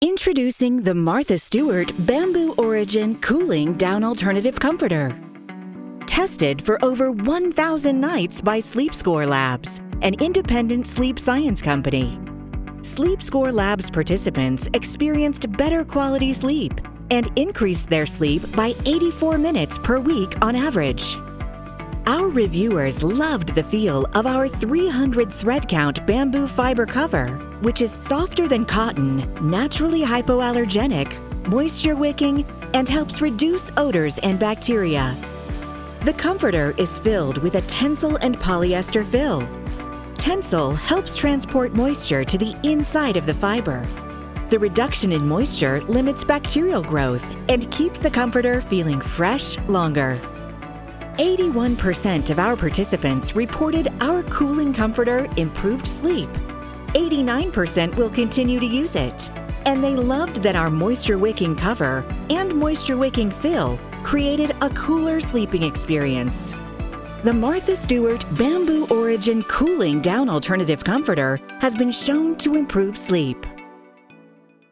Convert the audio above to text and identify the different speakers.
Speaker 1: Introducing the Martha Stewart Bamboo Origin Cooling Down Alternative Comforter. Tested for over 1,000 nights by Sleep Score Labs, an independent sleep science company. Sleep Score Labs participants experienced better quality sleep and increased their sleep by 84 minutes per week on average. Our reviewers loved the feel of our 300 thread count bamboo fiber cover, which is softer than cotton, naturally hypoallergenic, moisture wicking, and helps reduce odors and bacteria. The comforter is filled with a Tencel and polyester fill. Tencel helps transport moisture to the inside of the fiber. The reduction in moisture limits bacterial growth and keeps the comforter feeling fresh longer. 81% of our participants reported our cooling comforter improved sleep. 89% will continue to use it. And they loved that our moisture wicking cover and moisture wicking fill created a cooler sleeping experience. The Martha Stewart Bamboo Origin Cooling Down Alternative Comforter has been shown to improve sleep.